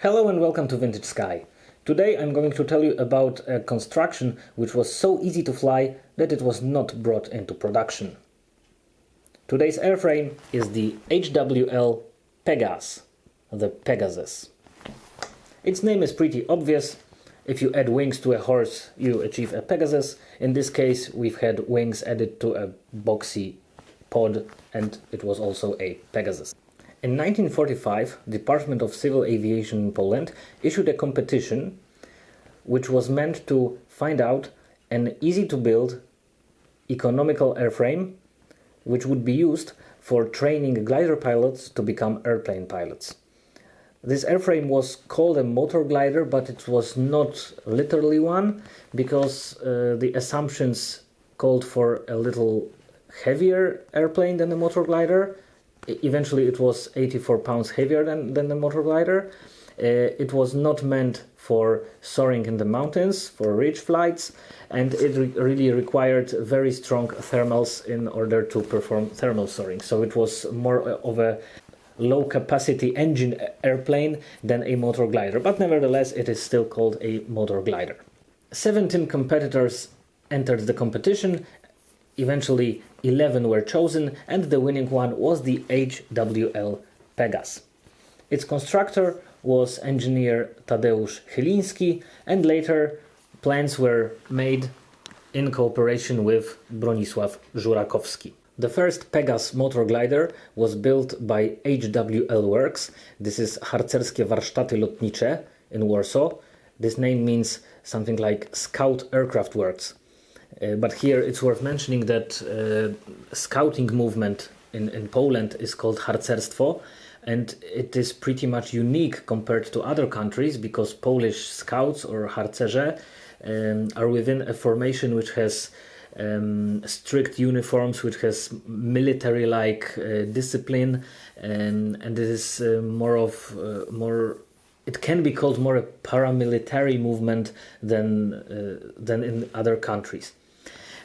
Hello and welcome to Vintage Sky. Today I'm going to tell you about a construction which was so easy to fly that it was not brought into production. Today's airframe is the HWL Pegas, the Pegasus. Its name is pretty obvious. If you add wings to a horse, you achieve a Pegasus. In this case, we've had wings added to a boxy pod and it was also a Pegasus. In 1945, the Department of Civil Aviation in Poland issued a competition which was meant to find out an easy to build economical airframe which would be used for training glider pilots to become airplane pilots. This airframe was called a motor glider, but it was not literally one because uh, the assumptions called for a little heavier airplane than a motor glider eventually it was 84 pounds heavier than, than the motor glider. Uh, it was not meant for soaring in the mountains, for ridge flights, and it re really required very strong thermals in order to perform thermal soaring. So it was more of a low capacity engine airplane than a motor glider, but nevertheless it is still called a motor glider. 17 competitors entered the competition Eventually, 11 were chosen, and the winning one was the HWL Pegas. Its constructor was engineer Tadeusz Chyliński, and later plans were made in cooperation with Bronisław Żurakowski. The first Pegas motor glider was built by HWL Works. This is Harcerskie Warsztaty Lotnicze in Warsaw. This name means something like Scout Aircraft Works. Uh, but here it's worth mentioning that uh, scouting movement in, in Poland is called harcerstwo and it is pretty much unique compared to other countries because Polish scouts or harcerze um, are within a formation which has um, strict uniforms, which has military-like uh, discipline, and and it is uh, more of uh, more. It can be called more a paramilitary movement than uh, than in other countries.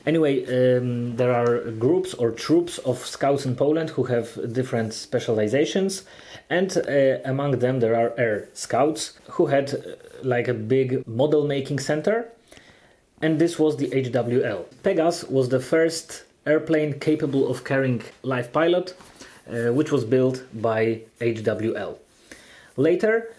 Anyway, um, there are groups or troops of scouts in Poland who have different specializations, and uh, among them there are air scouts who had uh, like a big model making center, and this was the HWL. Pegas was the first airplane capable of carrying live pilot, uh, which was built by HWL. Later,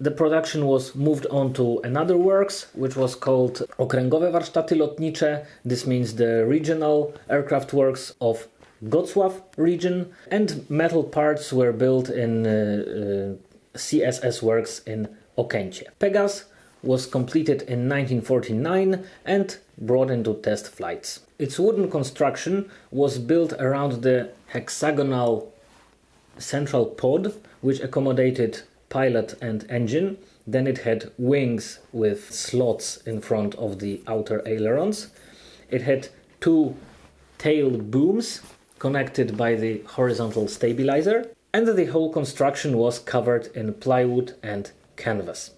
the production was moved on to another works, which was called Okręgowe Warsztaty Lotnicze. This means the regional aircraft works of Gocław region, and metal parts were built in uh, uh, CSS works in Okęcie. Pegas was completed in 1949 and brought into test flights. Its wooden construction was built around the hexagonal central pod, which accommodated pilot and engine. Then it had wings with slots in front of the outer ailerons. It had two tail booms connected by the horizontal stabilizer, and the whole construction was covered in plywood and canvas.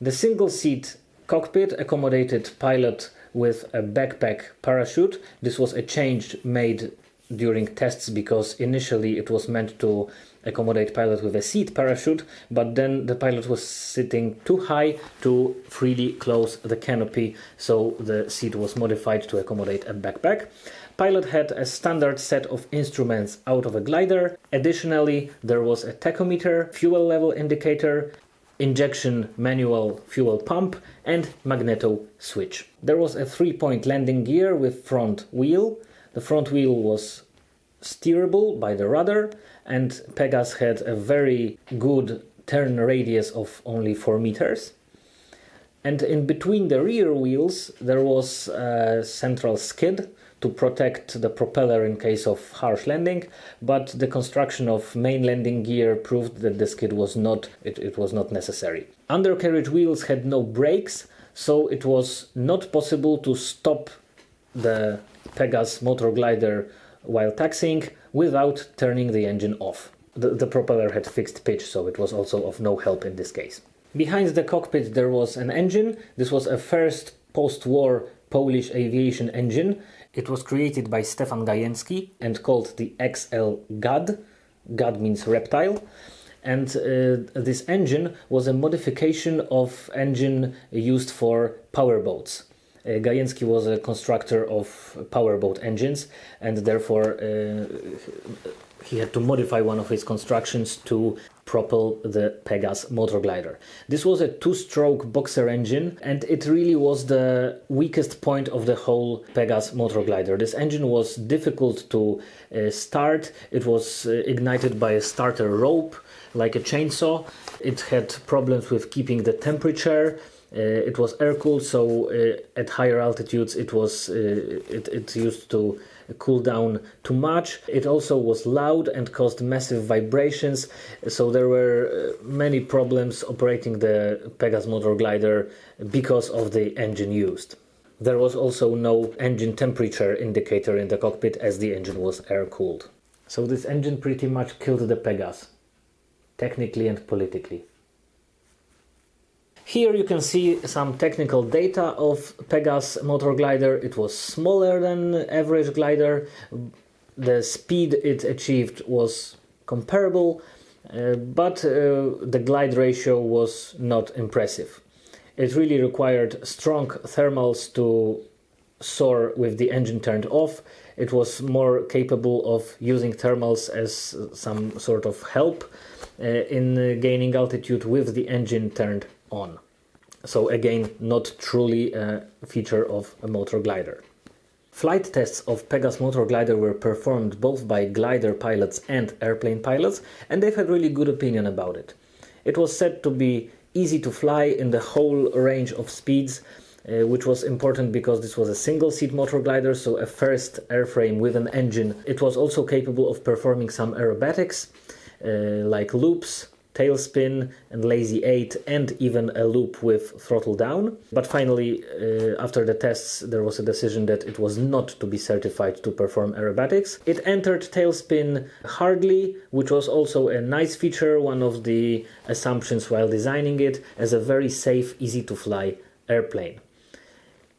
The single seat cockpit accommodated pilot with a backpack parachute. This was a change made during tests because initially it was meant to accommodate pilot with a seat parachute but then the pilot was sitting too high to freely close the canopy so the seat was modified to accommodate a backpack. Pilot had a standard set of instruments out of a glider. Additionally there was a tachometer fuel level indicator injection manual fuel pump and magneto switch. There was a three point landing gear with front wheel. The front wheel was steerable by the rudder and Pegas had a very good turn radius of only 4 meters. And in between the rear wheels there was a central skid to protect the propeller in case of harsh landing, but the construction of main landing gear proved that the skid was not it, it was not necessary. Undercarriage wheels had no brakes, so it was not possible to stop the Pegas motor glider while taxiing without turning the engine off. The, the propeller had fixed pitch, so it was also of no help in this case. Behind the cockpit there was an engine. This was a first post-war Polish aviation engine. It was created by Stefan Gajęcki and called the XL GAD. GAD means reptile. and uh, this engine was a modification of engine used for powerboats. Uh, Gajewski was a constructor of powerboat engines, and therefore uh, he had to modify one of his constructions to propel the Pegas motor glider. This was a two-stroke boxer engine and it really was the weakest point of the whole Pegas motor glider. This engine was difficult to uh, start. It was uh, ignited by a starter rope like a chainsaw. It had problems with keeping the temperature. Uh, it was air cooled, so uh, at higher altitudes it was uh, it, it used to cool down too much. It also was loud and caused massive vibrations, so there were many problems operating the Pegas motor glider because of the engine used. There was also no engine temperature indicator in the cockpit as the engine was air cooled. So this engine pretty much killed the Pegas, technically and politically. Here you can see some technical data of Pegas motor glider. It was smaller than average glider. The speed it achieved was comparable, uh, but uh, the glide ratio was not impressive. It really required strong thermals to soar with the engine turned off. It was more capable of using thermals as some sort of help uh, in gaining altitude with the engine turned on. So again, not truly a feature of a motor glider. Flight tests of Pegas motor glider were performed both by glider pilots and airplane pilots, and they've had really good opinion about it. It was said to be easy to fly in the whole range of speeds, uh, which was important because this was a single seat motor glider, so a first airframe with an engine. It was also capable of performing some aerobatics, uh, like loops, tailspin and lazy 8 and even a loop with throttle down. But finally, uh, after the tests, there was a decision that it was not to be certified to perform aerobatics. It entered tailspin hardly, which was also a nice feature, one of the assumptions while designing it, as a very safe, easy to fly airplane.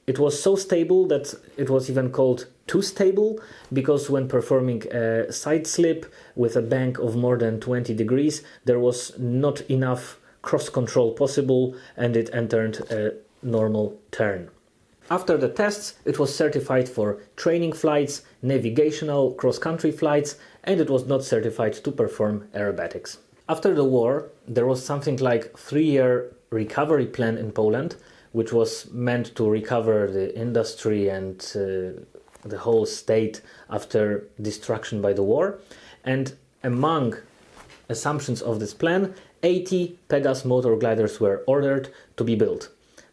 It was so stable that it was even called too stable because when performing a side slip with a bank of more than 20 degrees, there was not enough cross control possible and it entered a normal turn. After the tests, it was certified for training flights, navigational cross-country flights, and it was not certified to perform aerobatics. After the war, there was something like three-year recovery plan in Poland, which was meant to recover the industry and uh, the whole state after destruction by the war. And among assumptions of this plan, 80 Pegas motor gliders were ordered to be built.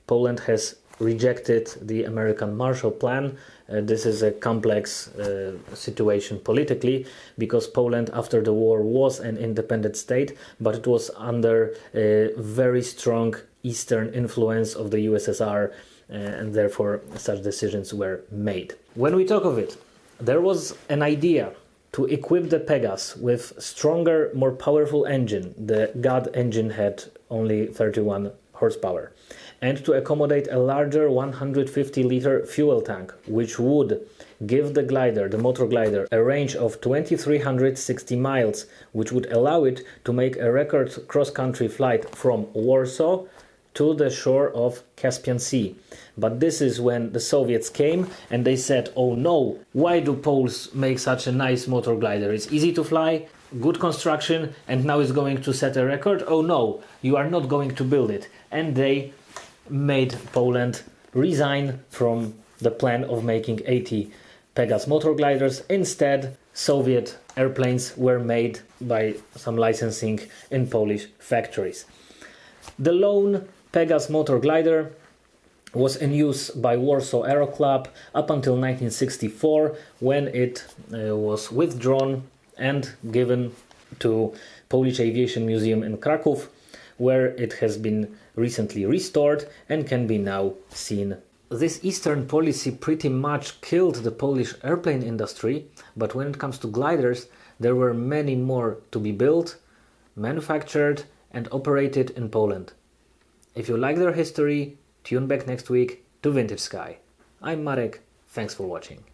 Poland has rejected the American Marshall Plan. Uh, this is a complex uh, situation politically because Poland, after the war, was an independent state, but it was under a very strong Eastern influence of the USSR uh, and therefore such decisions were made. When we talk of it, there was an idea to equip the Pegas with stronger, more powerful engine. The GAD engine had only 31 horsepower and to accommodate a larger 150 liter fuel tank, which would give the glider, the motor glider, a range of 2360 miles, which would allow it to make a record cross country flight from Warsaw to the shore of Caspian Sea. But this is when the Soviets came and they said, oh no, why do Poles make such a nice motor glider? It's easy to fly, good construction, and now it's going to set a record? Oh no, you are not going to build it. And they made Poland resign from the plan of making 80 Pegas motor gliders. Instead, Soviet airplanes were made by some licensing in Polish factories. The lone Pegas motor glider was in use by Warsaw Aero Club up until 1964 when it uh, was withdrawn and given to Polish Aviation Museum in Krakow where it has been recently restored and can be now seen. This Eastern policy pretty much killed the Polish airplane industry, but when it comes to gliders, there were many more to be built, manufactured and operated in Poland. If you like their history, tune back next week to Vintage Sky. I'm Marek, thanks for watching.